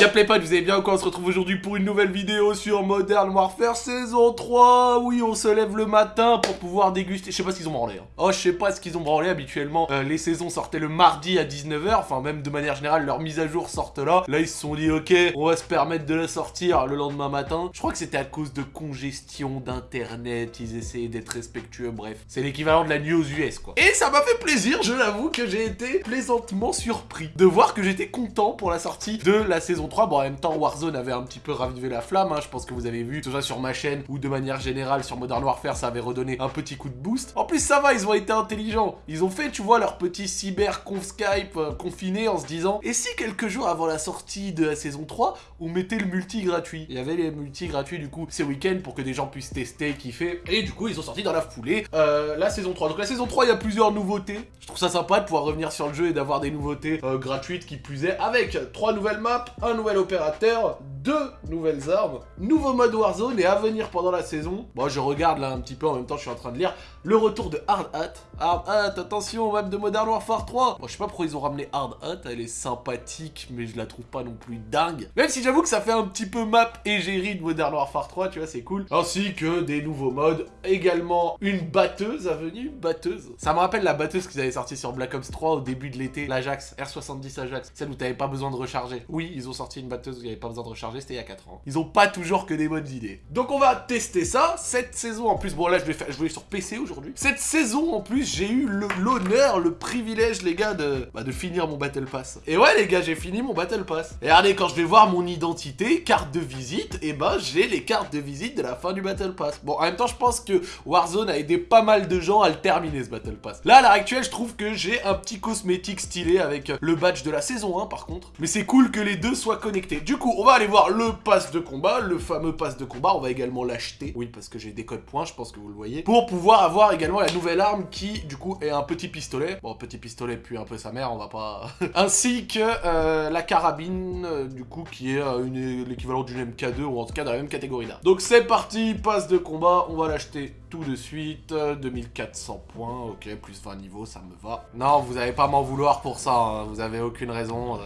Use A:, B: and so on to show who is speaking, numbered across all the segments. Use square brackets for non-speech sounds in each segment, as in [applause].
A: Y'a pas, vous allez bien ou quoi On se retrouve aujourd'hui pour une nouvelle vidéo sur Modern Warfare saison 3 Oui, on se lève le matin pour pouvoir déguster... Je sais pas ce qu'ils ont branlé. Hein. Oh, je sais pas ce qu'ils ont branlé. Habituellement, euh, les saisons sortaient le mardi à 19h. Enfin, même de manière générale, leurs mises à jour sortent là. Là, ils se sont dit, ok, on va se permettre de la sortir le lendemain matin. Je crois que c'était à cause de congestion d'internet. Ils essayaient d'être respectueux, bref. C'est l'équivalent de la nuit aux US, quoi. Et ça m'a fait plaisir, je l'avoue, que j'ai été plaisantement surpris de voir que j'étais content pour la sortie de la saison 3. Bon, en même temps, Warzone avait un petit peu ravivé la flamme. Hein. Je pense que vous avez vu, déjà sur ma chaîne ou de manière générale sur Modern Warfare, ça avait redonné un petit coup de boost. En plus, ça va, ils ont été intelligents. Ils ont fait, tu vois, leur petit cyber conf Skype euh, confiné en se disant Et si quelques jours avant la sortie de la saison 3, on mettait le multi gratuit? Il y avait les multi gratuits du coup ces week-ends pour que des gens puissent tester, kiffer. Et du coup, ils ont sorti dans la foulée euh, la saison 3. Donc la saison 3, il y a plusieurs nouveautés. Je trouve ça sympa de pouvoir revenir sur le jeu et d'avoir des nouveautés euh, gratuites qui plus est, avec trois nouvelles maps, un nouvel opérateur, deux nouvelles armes, nouveau mode Warzone et à venir pendant la saison. Moi, je regarde là un petit peu en même temps, je suis en train de lire le retour de Hard Hat. Hard Hat, attention, map de Modern Warfare 3. Moi, je sais pas pourquoi ils ont ramené Hard Hat, elle est sympathique, mais je la trouve pas non plus dingue. Même si j'avoue que ça fait un petit peu map égérie de Modern Warfare 3, tu vois, c'est cool. Ainsi que des nouveaux modes, également une batteuse à venir, batteuse. Ça me rappelle la batteuse qu'ils avaient sorti sur Black Ops 3 au début de l'été, l'Ajax, R70 Ajax, celle où t'avais pas besoin de recharger. Oui, ils ont sorti une batteuse où il n'y avait pas besoin de recharger, c'était il y a 4 ans. Ils ont pas toujours que des bonnes idées. Donc on va tester ça, cette saison en plus, bon là je vais, faire, vais sur PC aujourd'hui. Cette saison en plus, j'ai eu l'honneur, le, privilège les gars de, bah, de finir mon Battle Pass. Et ouais les gars, j'ai fini mon Battle Pass. Et regardez, quand je vais voir mon identité, carte de visite, et bah j'ai les cartes de visite de la fin du Battle Pass. Bon, en même temps, je pense que Warzone a aidé pas mal de gens à le terminer ce Battle Pass. Là, à l'heure actuelle, je trouve que j'ai un petit cosmétique stylé avec le badge de la saison 1 par contre. Mais c'est cool que les deux soient connectés. Du coup, on va aller voir le pass de combat, le fameux pass de combat. On va également l'acheter. Oui, parce que j'ai des codes points, je pense que vous le voyez. Pour pouvoir avoir également la nouvelle arme qui, du coup, est un petit pistolet. Bon, petit pistolet puis un peu sa mère, on va pas... [laughs] Ainsi que euh, la carabine, euh, du coup, qui est euh, l'équivalent d'une MK2 ou en tout cas dans la même catégorie là. Donc c'est parti, passe de combat, on va l'acheter tout de suite. 2400 points, ok, plus 20 niveaux, ça me va. Non, vous n'allez pas m'en vouloir pour ça, vous avez aucune raison.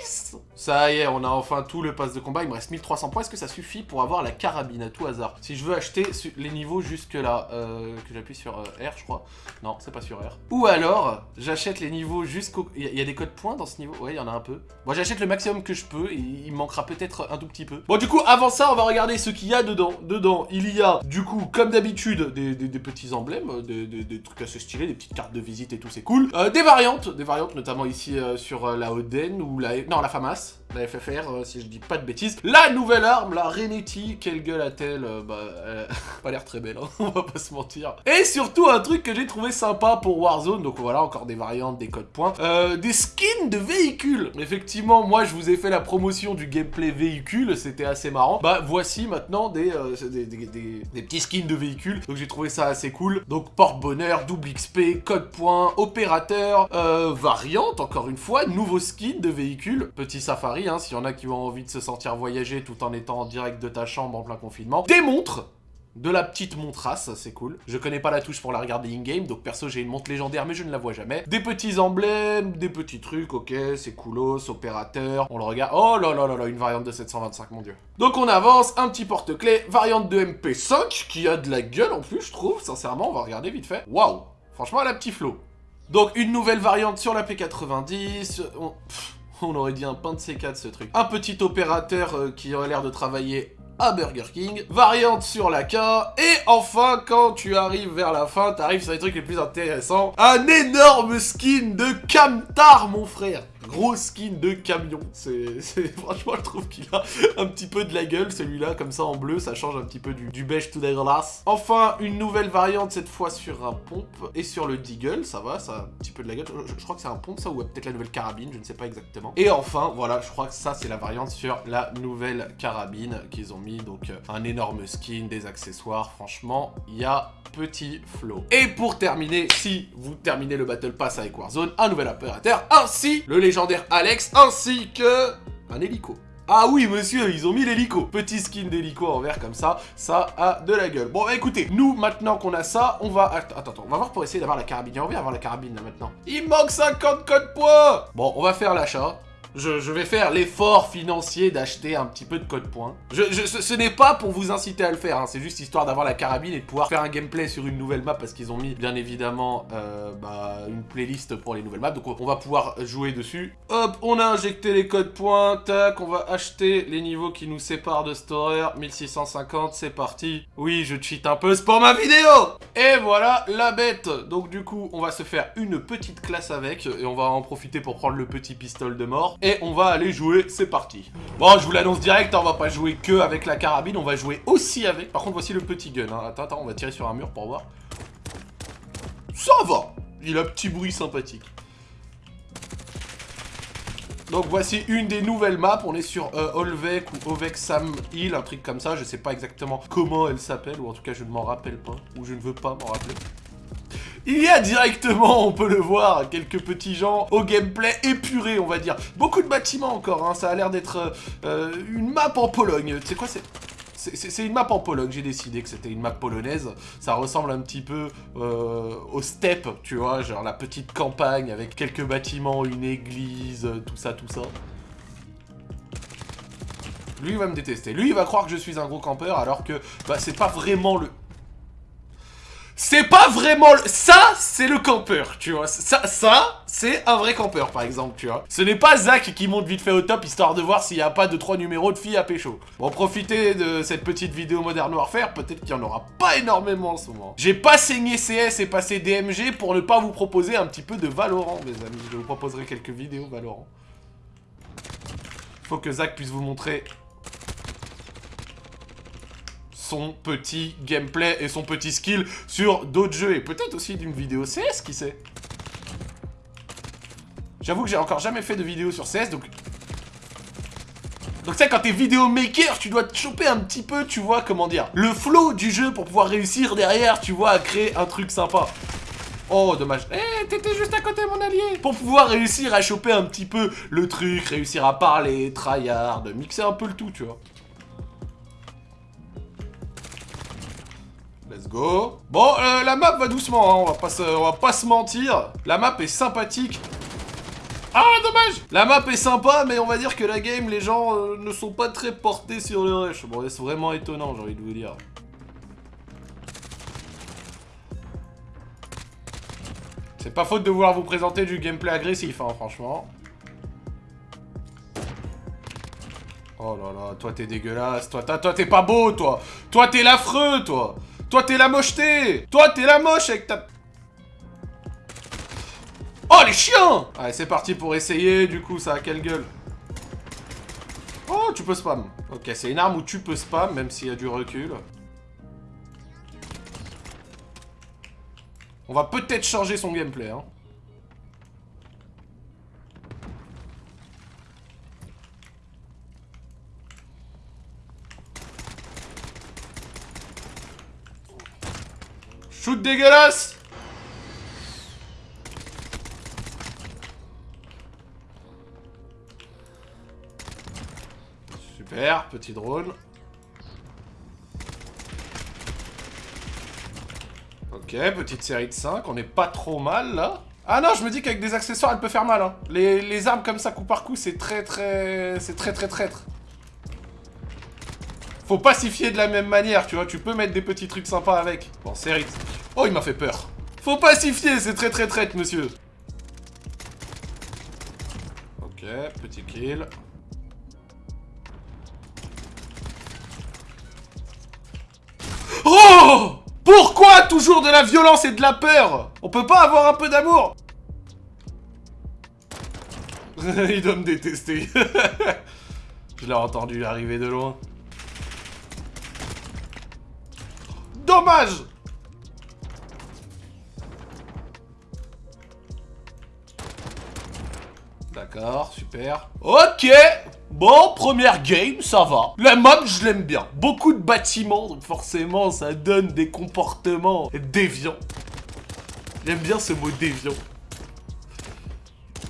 A: Nice Ça y est, on a enfin tout le pass de combat. Il me reste 1300 points. Est-ce que ça suffit pour avoir la carabine à tout hasard? Si je veux acheter les niveaux jusque là, euh, que j'appuie sur R, je crois. Non, c'est pas sur R. Ou alors, j'achète les niveaux jusqu'au... Il y, a des codes points dans ce niveau? Ouais, il y en a un peu. Moi, j'achète le maximum que je peux et il manquera peut-être un tout petit peu. Bon, du coup, avant ça, on va regarder ce qu'il y a dedans. Dedans, il y a, du coup, comme d'habitude, des, petits emblèmes, des, trucs assez stylés, des petites cartes de visite et tout, c'est cool. Euh, des variantes, des variantes notamment ici euh, sur la Oden ou la... Non, la FAMAS la FFR, euh, si je dis pas de bêtises. La nouvelle arme, la Renetti, quelle gueule a-t-elle euh, Bah, euh, [laughs] pas l'air très belle, hein, [laughs] on va pas se mentir. Et surtout, un truc que j'ai trouvé sympa pour Warzone, donc voilà, encore des variantes, des codes points, des skins de véhicules. Effectivement, moi, je vous ai fait la promotion du gameplay véhicule, c'était assez marrant. Bah, voici maintenant des, des, petits skins de véhicules, donc j'ai trouvé ça assez cool. Donc, porte-bonheur, double XP, code points, opérateur, variante, encore une fois, nouveau skin de véhicule, petit safari, Hein, s'il y en a qui ont envie de se sentir voyager tout en étant en direct de ta chambre en plein confinement. Des montres de la petite montrasse, c'est cool. Je connais pas la touche pour la regarder in-game, donc perso j'ai une montre légendaire mais je ne la vois jamais. Des petits emblèmes, des petits trucs, ok, c'est coolos, opérateur, on le regarde. Oh là là là là, une variante de 725, mon dieu. Donc on avance, un petit porte-clés, variante de MP5, qui a de la gueule en plus, je trouve, sincèrement, on va regarder vite fait. Waouh Franchement, elle a petit flow. Donc une nouvelle variante sur la P90, on [laughs] aurait dit un pain de C4 ce truc. Un petit opérateur euh, qui aurait l'air de travailler à Burger King, variante sur la K, et enfin, quand tu arrives vers la fin, t'arrives sur les trucs les plus intéressants, un énorme skin de Camtar, mon frère Gros skin de camion. [laughs] C'est Franchement, je trouve qu'il a un petit peu de la gueule, celui-là, comme ça en bleu, ça change un petit peu du, du beige tout dégueulasse. Enfin, une nouvelle variante, cette fois sur un pompe et sur le Deagle, ça va, ça a un petit peu de la gueule. Je, crois que c'est un pompe, ça, ou peut-être la nouvelle carabine, je ne sais pas exactement. Et enfin, voilà, je crois que ça, c'est la variante sur la nouvelle carabine qu'ils ont mis, donc euh, un énorme skin, des accessoires, franchement, il y a petit flow. Et pour terminer, si vous terminez le Battle Pass avec Warzone, un nouvel opérateur, ainsi le légendaire Alex, ainsi que un hélico. Ah oui, monsieur, ils ont mis l'hélico. Petit skin d'hélico en vert comme ça, ça a de la gueule. Bon, bah, écoutez, nous, maintenant qu'on a ça, on va... Attends, attends, on va voir pour essayer d'avoir la carabine. On va avoir la carabine, là, maintenant. Il manque 50 codes points Bon, on va faire l'achat. Je, vais faire l'effort financier d'acheter un petit peu de code point. Je, ce, n'est pas pour vous inciter à le faire, hein. c'est juste histoire d'avoir la carabine et de pouvoir faire un gameplay sur une nouvelle map parce qu'ils ont mis bien évidemment euh, bah, une playlist pour les nouvelles maps. Donc on va pouvoir jouer dessus. Hop, on a injecté les codes points, tac, on va acheter les niveaux qui nous séparent de Storer. 1650, c'est parti. Oui, je cheat un peu, c'est pour ma vidéo Et voilà la bête Donc du coup, on va se faire une petite classe avec et on va en profiter pour prendre le petit pistolet de mort et on va aller jouer, c'est parti. Bon, je vous l'annonce direct, hein, on va pas jouer que avec la carabine, on va jouer aussi avec. Par contre, voici le petit gun. Hein. Attends, attends, on va tirer sur un mur pour voir. Ça va Il a un petit bruit sympathique. Donc voici une des nouvelles maps, on est sur euh, ou Ovek Sam Hill, un truc comme ça, je sais pas exactement comment elle s'appelle, ou en tout cas je ne m'en rappelle pas, ou je ne veux pas m'en rappeler. Il y a directement, on peut le voir, quelques petits gens au gameplay épuré, on va dire. Beaucoup de bâtiments encore, hein, ça a l'air d'être euh, une map en Pologne. Tu quoi, c'est... C'est une map en Pologne, j'ai décidé que c'était une map polonaise. Ça ressemble un petit peu euh, au steppe, tu vois, genre la petite campagne avec quelques bâtiments, une église, tout ça, tout ça. Lui, il va me détester. Lui, il va croire que je suis un gros campeur, alors que bah, c'est pas vraiment le... C'est pas vraiment... Ça, c'est le campeur, tu vois. Ça, ça c'est un vrai campeur, par exemple, tu vois. Ce n'est pas Zach qui monte vite fait au top, histoire de voir s'il n'y a pas de trois numéros de filles à pécho. Bon, profitez de cette petite vidéo Modern Warfare, peut-être qu'il n'y en aura pas énormément en ce moment. J'ai pas saigné CS et passé DMG pour ne pas vous proposer un petit peu de Valorant, mes amis. Je vous proposerai quelques vidéos Valorant. Faut que Zach puisse vous montrer son petit gameplay et son petit skill sur d'autres jeux. Et peut-être aussi d'une vidéo CS, qui sait J'avoue que j'ai encore jamais fait de vidéo sur CS, donc... Donc ça, quand t'es vidéo maker, tu dois te choper un petit peu, tu vois, comment dire, le flow du jeu pour pouvoir réussir derrière, tu vois, à créer un truc sympa. Oh, dommage. Eh, t'étais juste à côté, mon allié Pour pouvoir réussir à choper un petit peu le truc, réussir à parler, tryhard, mixer un peu le tout, tu vois. Let's go. Bon, euh, la map va doucement, hein, on, va pas se, mentir. La map est sympathique. Ah, dommage La map est sympa, mais on va dire que la game, les gens euh, ne sont pas très portés sur le rush. Bon, c'est vraiment étonnant, j'ai envie de vous dire. C'est pas faute de vouloir vous présenter du gameplay agressif, hein, franchement. Oh là là, toi t'es dégueulasse, toi t'es pas beau, toi Toi t'es l'affreux, toi toi, t'es la mocheté Toi, t'es la moche avec ta... Oh, les chiens Allez, c'est parti pour essayer. Du coup, ça a quelle gueule Oh, tu peux spam. Ok, c'est une arme où tu peux spam, même s'il y a du recul. On va peut-être changer son gameplay, hein. Shoot dégueulasse Super, petit drone. Ok, petite série de 5, on est pas trop mal là. Ah non, je me dis qu'avec des accessoires, elle peut faire mal. Hein. Les, les armes comme ça, coup par coup, c'est très très... C'est très très traître. Faut pacifier de la même manière, tu vois. Tu peux mettre des petits trucs sympas avec. Bon, série... Oh, il m'a fait peur. Faut pacifier, c'est très très traite, monsieur. Ok, petit kill. Oh Pourquoi toujours de la violence et de la peur? On peut pas avoir un peu d'amour? [laughs] Il doit me détester. [laughs] Je l'ai entendu arriver de loin. Dommage D'accord, super. Ok Bon, première game, ça va. La map, je l'aime bien. Beaucoup de bâtiments, donc forcément, ça donne des comportements déviants. J'aime bien ce mot déviant.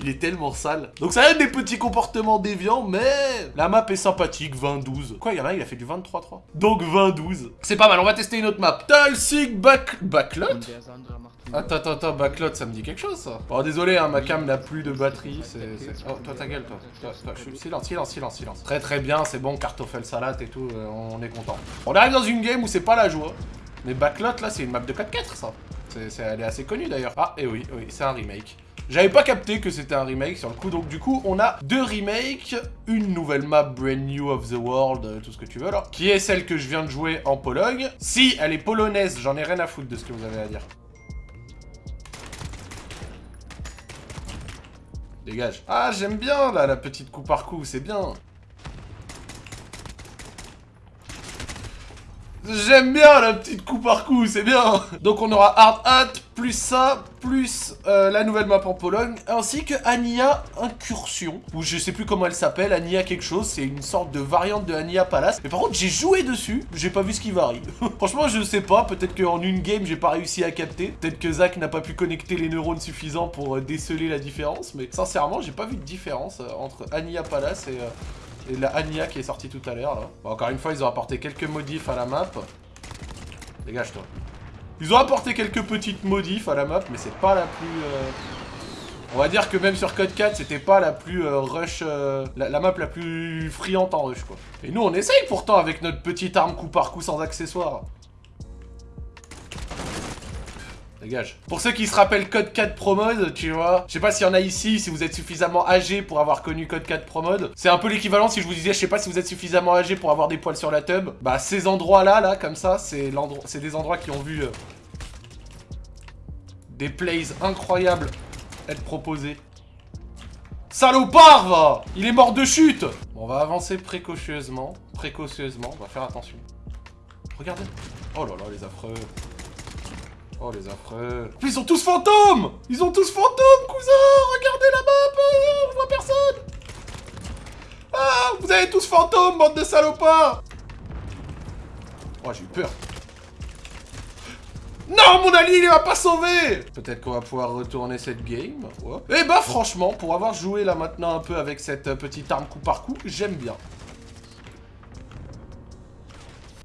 A: Il est tellement sale. Donc ça a des petits comportements déviants, mais la map est sympathique, 20-12. Quoi, il y en a, il a fait du 23-3. Donc 20-12. C'est pas mal, on va tester une autre map. Talsig back... Backlot Attends, attends, attends, backlot, ça me dit quelque chose, ça. Bon, désolé, hein, ma cam n'a plus de batterie. Oh, toi, ta gueule, toi. Silence, silence, silence, silence. Très, très bien, c'est bon, cartoffel salade et tout, euh, on est content. On arrive dans une game où c'est pas la joie. Mais backlot, là, c'est une map de 4-4, ça. Elle est assez connue, d'ailleurs. Ah, et oui, oui, c'est un remake. J'avais pas capté que c'était un remake sur le coup, donc du coup, on a deux remakes, une nouvelle map brand new of the world, euh, tout ce que tu veux là, qui est celle que je viens de jouer en Pologne. Si elle est polonaise, j'en ai rien à foutre de ce que vous avez à dire. Dégage. Ah, j'aime bien, là, la petite coup par coup, c'est bien. J'aime bien la petite coup par coup, c'est bien Donc on aura Hard Hat, plus ça, plus euh, la nouvelle map en Pologne, ainsi que Ania Incursion, ou je sais plus comment elle s'appelle, Ania quelque chose, c'est une sorte de variante de Ania Palace. Mais par contre, j'ai joué dessus, j'ai pas vu ce qui varie. [laughs] Franchement, je sais pas, peut-être qu'en une game, j'ai pas réussi à capter, peut-être que Zach n'a pas pu connecter les neurones suffisants pour euh, déceler la différence, mais sincèrement, j'ai pas vu de différence euh, entre Ania Palace et... La Anya qui est sortie tout à l'heure, encore une fois, ils ont apporté quelques modifs à la map. Dégage-toi. Ils ont apporté quelques petites modifs à la map, mais c'est pas la plus... Euh, on va dire que même sur Code 4, c'était pas la plus euh, rush... Euh, la, la, map la plus friante en rush, quoi. Et nous, on essaye pourtant avec notre petite arme coup par coup sans accessoires. Dégage. Pour ceux qui se rappellent Code 4 Pro Mode, tu vois, je sais pas s'il y en a ici, si vous êtes suffisamment âgé pour avoir connu Code 4 Pro Mode. C'est un peu l'équivalent si je vous disais, je sais pas si vous êtes suffisamment âgé pour avoir des poils sur la tub. Bah ces endroits-là, là, comme ça, c'est des endroits qui ont vu euh, des plays incroyables être proposés. Salopard, va Il est mort de chute bon, On va avancer précautionneusement, précautionneusement, on va faire attention. Regardez. Oh là là, les affreux. Oh, les affreux. Ils sont tous fantômes Ils ont tous fantômes, cousin Regardez la map On voit personne Ah Vous avez tous fantômes, bande de salopards Oh, j'ai eu peur. Non, mon allié, il m'a pas sauvé Peut-être qu'on va pouvoir retourner cette game. Et Eh bah, franchement, pour avoir joué là maintenant un peu avec cette petite arme coup par coup, j'aime bien.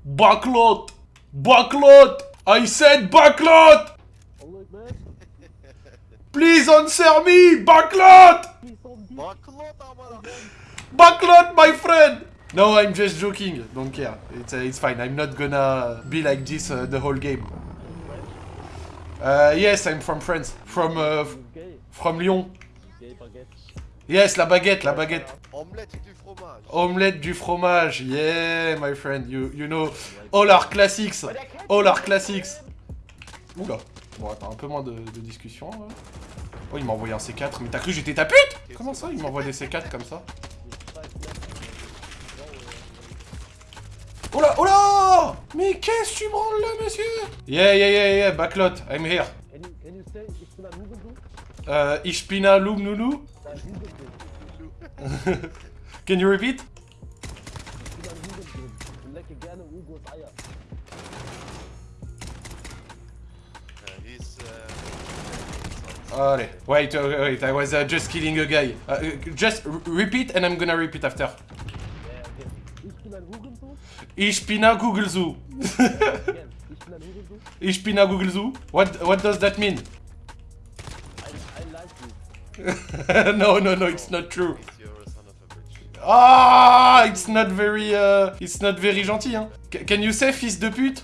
A: Backlot Backlot I said backlot! Please answer me! Backlot! Backlot, my friend! No, I'm just joking. Don't care. It's, uh, it's fine. I'm not gonna be like this uh, the whole game. Uh, yes, I'm from France. From, uh, from Lyon. Yes, la baguette, la baguette.
B: Omelette du fromage.
A: Omelette du fromage. Yeah, my friend. You, you know all our classics. All our classics. Oula. Bon, attends, un peu moins de, de discussion. Là. Oh, il m'a envoyé un C4. Mais t'as cru que j'étais ta pute? Comment ça, il m'envoie des C4 comme ça? Oh là, oh là Mais qu'est-ce que tu branles là, monsieur? Yeah, yeah, yeah, yeah, backlot, I'm here. Uh, ich bin a Lum Nunu. [laughs] Can you repeat? Allez, wait, uh, wait, I was uh, just killing a guy. Uh, just repeat and I'm gonna repeat after. Ich bin a Google Zoo. ich bin a Google Zoo. What, what does that mean? [laughs] no, no, no, it's not true. Ah, it's not very, uh, it's not very gentil, hein. C can you say fils de pute?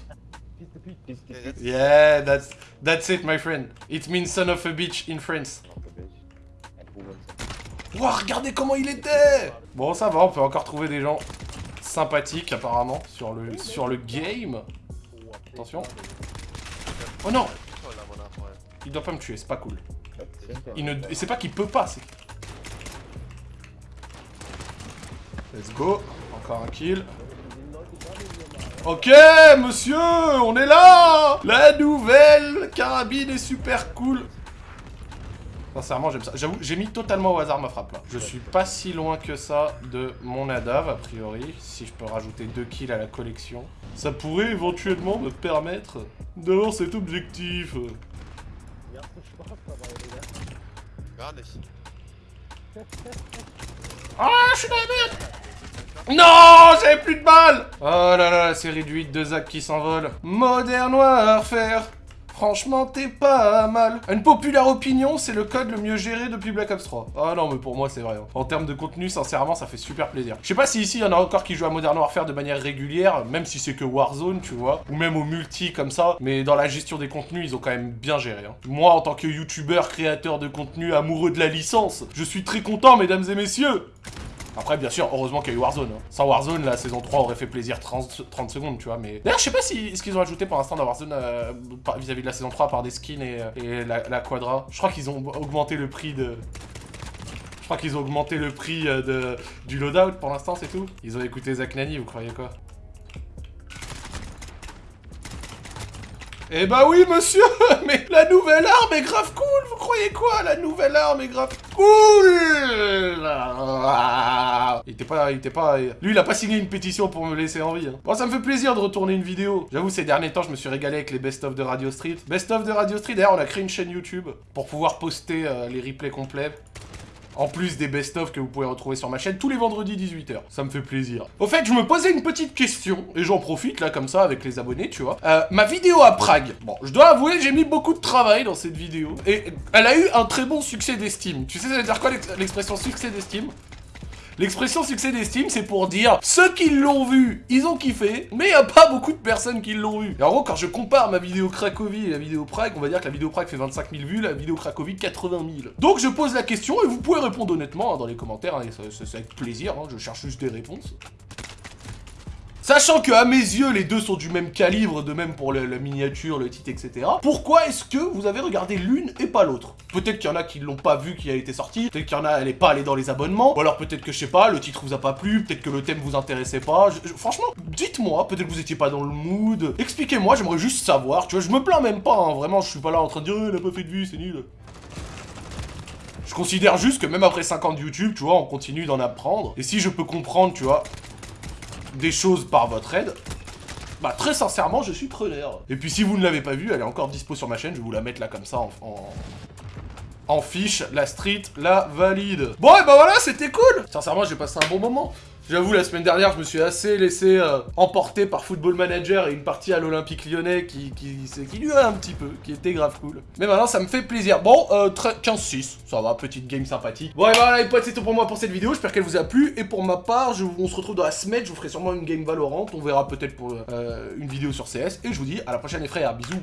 A: Yeah, that's, that's it, my friend. It means son of a bitch in France. Wow, regardez comment il était Bon, ça va, on peut encore trouver des gens sympathiques, apparemment, sur le, sur le game. Attention. Oh non Il doit pas me tuer, c'est pas cool. Il ne... C'est pas qu'il peut pas, c'est... Let's go. Encore un kill. Ok, monsieur, on est là La nouvelle carabine est super cool. Sincèrement, j'aime ça. J'avoue, j'ai mis totalement au hasard ma frappe, là. Je suis pas si loin que ça de mon Nadav, a priori. Si je peux rajouter deux kills à la collection. Ça pourrait éventuellement me permettre d'avoir cet objectif. [laughs] Ah, je suis dans la merde. Non J'avais plus de balles. Oh là là, la série du 8 de Zach qui s'envole. Modern Warfare Franchement, t'es pas mal. Une populaire opinion, c'est le code le mieux géré depuis Black Ops 3. Ah non, mais pour moi, c'est vrai. hein. En termes de contenu, sincèrement, ça fait super plaisir. Je sais pas si ici, il y en a encore qui jouent à Modern Warfare de manière régulière, même si c'est que Warzone, tu vois, ou même au multi comme ça, mais dans la gestion des contenus, ils ont quand même bien géré. hein. Moi, en tant que youtubeur, créateur de contenu, amoureux de la licence, je suis très content, mesdames et messieurs après, bien sûr, heureusement qu'il y a eu Warzone. hein. Sans Warzone, la saison 3 aurait fait plaisir 30, 30 secondes, tu vois. Mais d'ailleurs, je sais pas si ce qu'ils ont ajouté pour l'instant dans Warzone euh, vis-à-vis de la saison 3 par des skins et, euh, la quadra. Je crois qu'ils ont augmenté le prix de. Je crois qu'ils ont augmenté le prix euh, de, du loadout pour l'instant, c'est tout. Ils ont écouté Zach Nani, vous croyez quoi? Eh bah oui, monsieur [laughs] Mais la nouvelle arme est grave cool Vous croyez quoi La nouvelle arme est grave cool? Il était pas... Il était pas... Lui, il a pas signé une pétition pour me laisser en vie. hein. Bon, ça me fait plaisir de retourner une vidéo. J'avoue, ces derniers temps, je me suis régalé avec les best-of de Radio Street. Best-of de Radio Street, d'ailleurs, on a créé une chaîne YouTube pour pouvoir poster euh, les replays complets. En plus des best-of que vous pouvez retrouver sur ma chaîne tous les vendredis 18h. Ça me fait plaisir. Au fait, je me posais une petite question, et j'en profite là comme ça avec les abonnés, tu vois. Euh, ma vidéo à Prague. Bon, je dois avouer, j'ai mis beaucoup de travail dans cette vidéo. Et elle a eu un très bon succès d'estime. Tu sais, ça veut dire quoi l'ex- l'expression succès d'estime? L'expression succès d'estime, c'est pour dire ceux qui l'ont vu, ils ont kiffé, mais il y a pas beaucoup de personnes qui l'ont vu. Et en gros, quand je compare ma vidéo Cracovie et la vidéo Prague, on va dire que la vidéo Prague fait 25 000 vues, la vidéo Cracovie 80 000. Donc je pose la question et vous pouvez répondre honnêtement hein, dans les commentaires, hein, c'est avec plaisir, hein, je cherche juste des réponses. Sachant que à mes yeux, les deux sont du même calibre, de même pour la miniature, le titre, etc. Pourquoi est-ce que vous avez regardé l'une et pas l'autre? Peut-être qu'il y en a qui l'ont pas vu qui a été sorti, peut-être qu'il y en a, elle est pas allée dans les abonnements, ou alors peut-être que je sais pas, le titre vous a pas plu, peut-être que le thème vous intéressait pas. Franchement, dites-moi, peut-être que vous étiez pas dans le mood. Expliquez-moi, j'aimerais juste savoir. Tu vois, je me plains même pas, hein, vraiment, je suis pas là en train de dire, elle a pas fait de vue, c'est nul. Je considère juste que même après 5 ans de YouTube, tu vois, on continue d'en apprendre. Et si je peux comprendre, tu vois, des choses par votre aide, bah très sincèrement, je suis preneur. Et puis si vous ne l'avez pas vue, elle est encore dispo sur ma chaîne, je vais vous la mettre là comme ça en... en... en fiche, la street, la valide. Bon, et bah voilà, c'était cool Sincèrement, j'ai passé un bon moment. J'avoue, la semaine dernière, je me suis assez laissé euh, emporter par Football Manager et une partie à l'Olympique Lyonnais qui, qui, qui durait un petit peu, qui était grave cool. Mais maintenant, ça me fait plaisir. Bon, euh, très- 15-6, ça va, petite game sympathique. Bon, et voilà, les potes, c'est tout pour moi pour cette vidéo. J'espère qu'elle vous a plu. Et pour ma part, on se retrouve dans la semaine. Je vous ferai sûrement une game Valorant. On verra peut-être pour euh, une vidéo sur CS. Et je vous dis à la prochaine, les frères. Bisous